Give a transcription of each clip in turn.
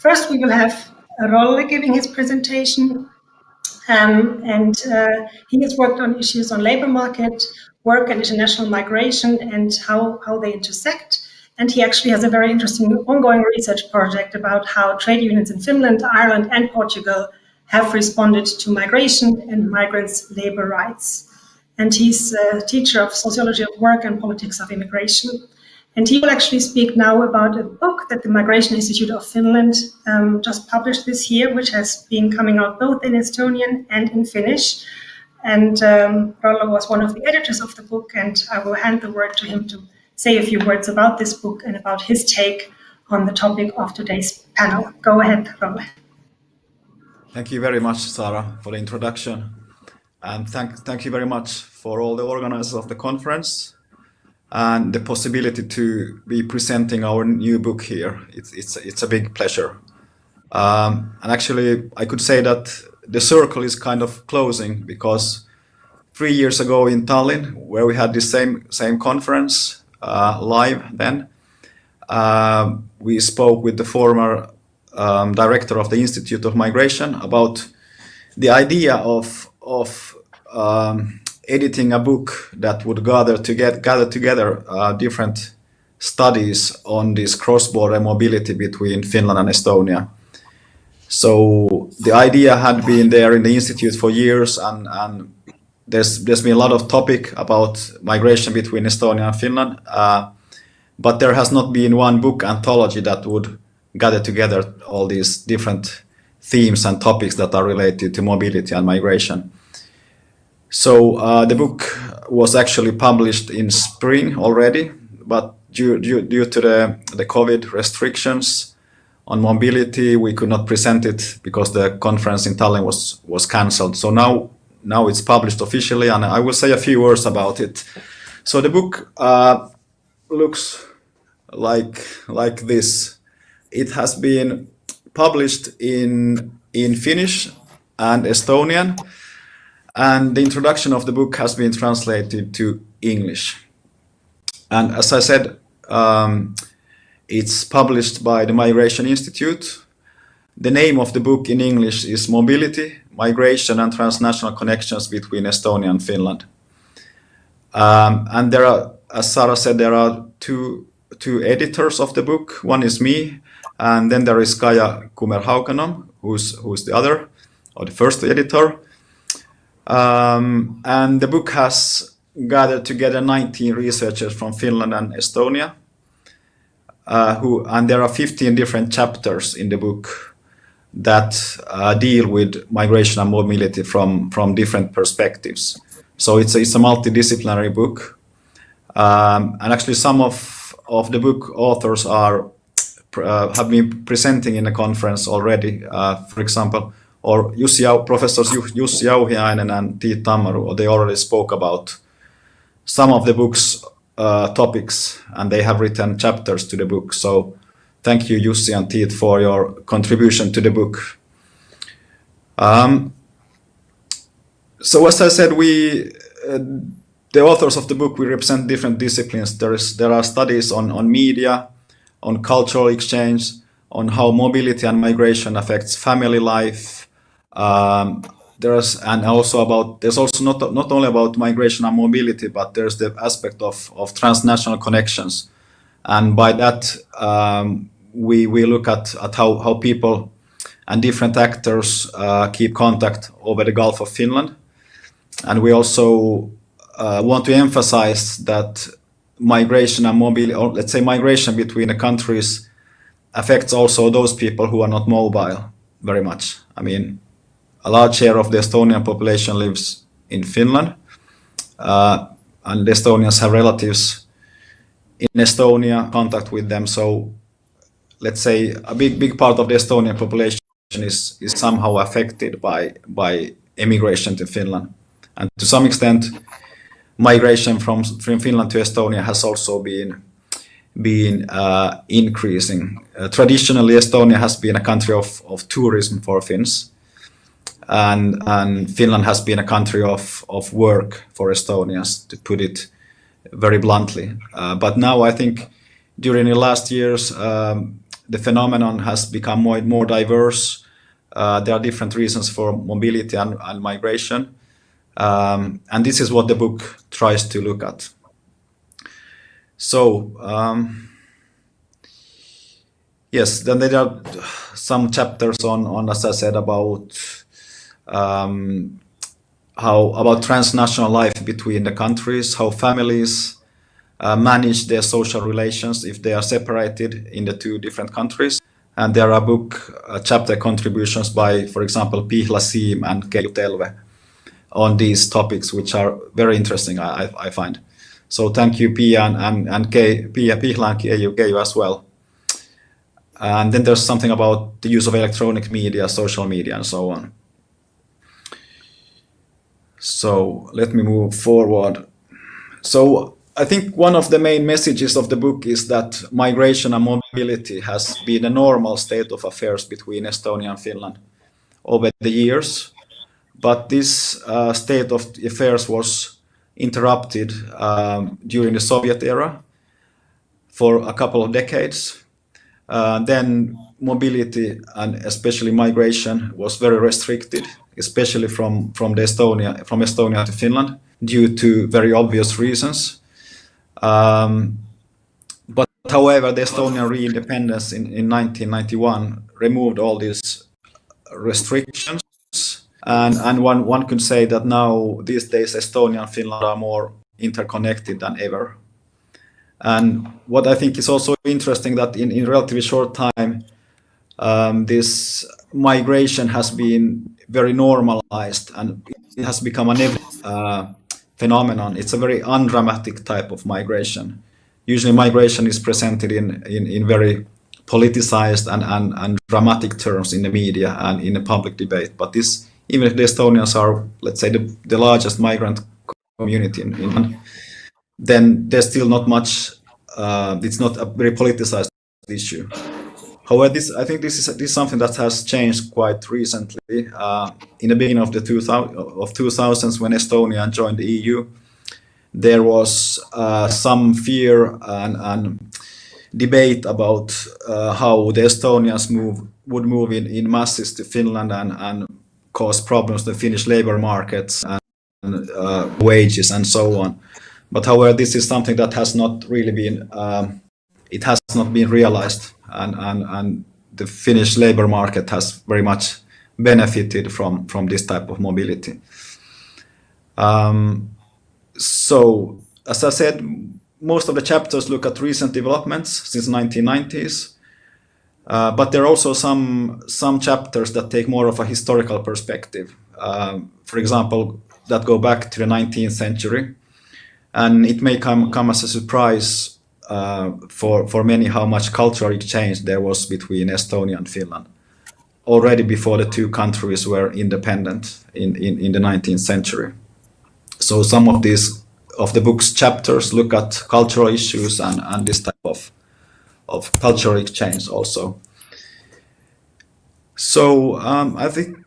First, we will have Rolle giving his presentation. Um, and uh, he has worked on issues on labor market, work and international migration and how, how they intersect. And he actually has a very interesting ongoing research project about how trade unions in Finland, Ireland and Portugal have responded to migration and migrants' labor rights. And he's a teacher of sociology of work and politics of immigration. And he will actually speak now about a book that the Migration Institute of Finland um, just published this year, which has been coming out both in Estonian and in Finnish. And um, Rolle was one of the editors of the book, and I will hand the word to him to say a few words about this book and about his take on the topic of today's panel. Go ahead, Rolle. Thank you very much, Sarah, for the introduction. And thank, thank you very much for all the organizers of the conference and the possibility to be presenting our new book here. It's, it's, it's a big pleasure. Um, and actually, I could say that the circle is kind of closing because three years ago in Tallinn, where we had the same, same conference uh, live then, uh, we spoke with the former um, director of the Institute of Migration about the idea of, of um, editing a book that would gather to get gather together uh, different studies on this cross-border mobility between Finland and Estonia. So the idea had been there in the institute for years, and, and there's there's been a lot of topic about migration between Estonia and Finland, uh, but there has not been one book anthology that would gather together all these different themes and topics that are related to mobility and migration. So uh, the book was actually published in spring already, but due, due, due to the, the COVID restrictions on mobility, we could not present it because the conference in Tallinn was, was cancelled. So now, now it's published officially and I will say a few words about it. So the book uh, looks like, like this. It has been published in, in Finnish and Estonian and the introduction of the book has been translated to English. And as I said, um, it's published by the Migration Institute. The name of the book in English is Mobility, Migration and Transnational Connections between Estonia and Finland. Um, and there are, as Sarah said, there are two, two editors of the book. One is me, and then there is Kaja Kumer who's, who's the other, or the first editor. Um, and the book has gathered together 19 researchers from Finland and Estonia. Uh, who and there are 15 different chapters in the book that uh, deal with migration and mobility from from different perspectives. So it's a, it's a multidisciplinary book, um, and actually some of of the book authors are uh, have been presenting in a conference already. Uh, for example, or Jussi, professors Jussi Jauhiainen and Tiit Tammaru, they already spoke about some of the book's uh, topics and they have written chapters to the book. So thank you Jussi and Tiit for your contribution to the book. Um, so as I said, we, uh, the authors of the book, we represent different disciplines. There, is, there are studies on, on media, on cultural exchange, on how mobility and migration affects family life, um, there's and also about there's also not not only about migration and mobility, but there's the aspect of of transnational connections, and by that um, we we look at at how how people and different actors uh, keep contact over the Gulf of Finland, and we also uh, want to emphasize that migration and mobility, or let's say migration between the countries, affects also those people who are not mobile very much. I mean, a large share of the Estonian population lives in Finland, uh, and the Estonians have relatives in Estonia, contact with them. So let's say a big, big part of the Estonian population is, is somehow affected by, by immigration to Finland. And to some extent, migration from, from Finland to Estonia has also been, been uh, increasing. Uh, traditionally, Estonia has been a country of, of tourism for Finns and and Finland has been a country of of work for Estonians, to put it very bluntly. Uh, but now I think during the last years, um, the phenomenon has become more, more diverse. Uh, there are different reasons for mobility and, and migration. Um, and this is what the book tries to look at. So, um, yes, then there are some chapters on, on as I said, about um, how about transnational life between the countries, how families uh, manage their social relations if they are separated in the two different countries. And there are book uh, chapter contributions by, for example, Pihla Siim and Keijo Telve on these topics, which are very interesting, I, I find. So thank you, Pia and, and, and Pia, Pihla and Keijo as well. And then there's something about the use of electronic media, social media, and so on. So let me move forward. So I think one of the main messages of the book is that migration and mobility has been a normal state of affairs between Estonia and Finland over the years. But this uh, state of affairs was interrupted um, during the Soviet era for a couple of decades. Uh, then mobility and especially migration was very restricted, especially from, from, Estonia, from Estonia to Finland due to very obvious reasons. Um, but however, the Estonian re-independence in, in 1991 removed all these restrictions. And, and one, one could say that now, these days, Estonia and Finland are more interconnected than ever. And what I think is also interesting that in, in relatively short time, um, this migration has been very normalized and it has become an uh, phenomenon. It's a very undramatic type of migration. Usually migration is presented in, in, in very politicized and, and, and dramatic terms in the media and in the public debate. But this, even if the Estonians are, let's say, the, the largest migrant community in Finland, then there's still not much, uh, it's not a very politicized issue. However, this I think this is this is something that has changed quite recently. Uh, in the beginning of the 2000 of 2000s, when Estonia joined the EU, there was uh, some fear and, and debate about uh, how the Estonians move would move in, in masses to Finland and, and cause problems to the Finnish labor markets and uh, wages and so on. But however, this is something that has not really been um, it has not been realized and, and, and the Finnish labor market has very much benefited from, from this type of mobility. Um, so, as I said, most of the chapters look at recent developments since 1990s, uh, but there are also some, some chapters that take more of a historical perspective. Um, for example, that go back to the 19th century. And it may come, come as a surprise uh, for, for many how much cultural exchange there was between Estonia and Finland already before the two countries were independent in, in, in the 19th century. So some of these of the book's chapters look at cultural issues and, and this type of, of cultural exchange also. So um, I think,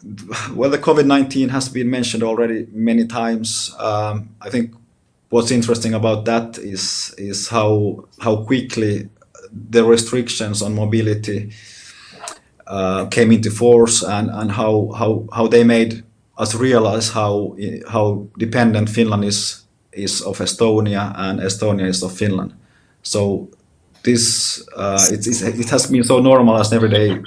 well, the COVID-19 has been mentioned already many times. Um, I think what's interesting about that is is how how quickly the restrictions on mobility uh, came into force and and how how how they made us realize how how dependent Finland is is of Estonia and Estonia is of Finland. So this uh, it, it has been so normal as everyday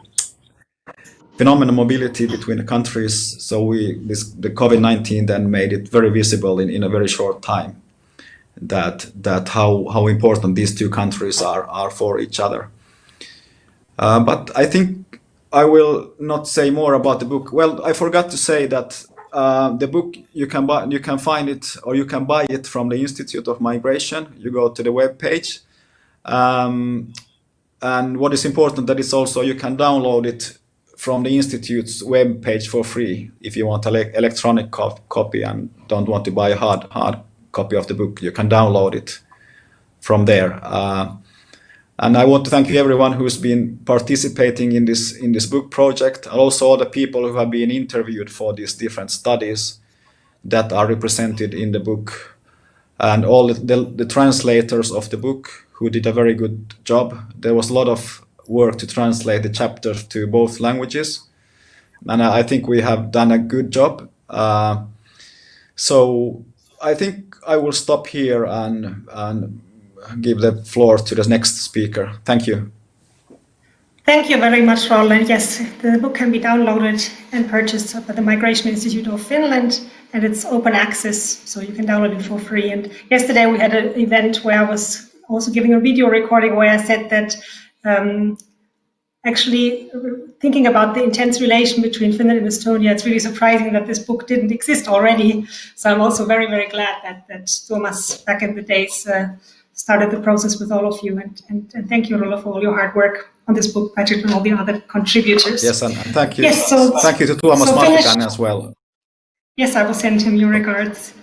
phenomenal mobility between the countries. So we this the COVID nineteen then made it very visible in in a very short time that that how how important these two countries are are for each other. Uh, but I think I will not say more about the book. Well, I forgot to say that uh, the book you can buy you can find it or you can buy it from the Institute of Migration. You go to the web page. Um, and what is important that is also you can download it from the institute's web page for free if you want an electronic co copy and don't want to buy a hard hard copy of the book. You can download it from there. Uh, and I want to thank you everyone who's been participating in this in this book project, and also all the people who have been interviewed for these different studies that are represented in the book, and all the, the, the translators of the book who did a very good job. There was a lot of work to translate the chapters to both languages. And I think we have done a good job. Uh, so I think I will stop here and, and give the floor to the next speaker. Thank you. Thank you very much, Roland. Yes, the book can be downloaded and purchased by the Migration Institute of Finland, and it's open access, so you can download it for free. And yesterday we had an event where I was also giving a video recording where I said that um, actually thinking about the intense relation between Finland and Estonia, it's really surprising that this book didn't exist already. So I'm also very, very glad that, that Tuomas back in the days uh, started the process with all of you. And, and, and thank you, Rolle, for all your hard work on this book, Patrick, and all the other contributors. Yes, and, and thank you. Yes, so, thank you to Tuomas so as well. Yes, I will send him your regards.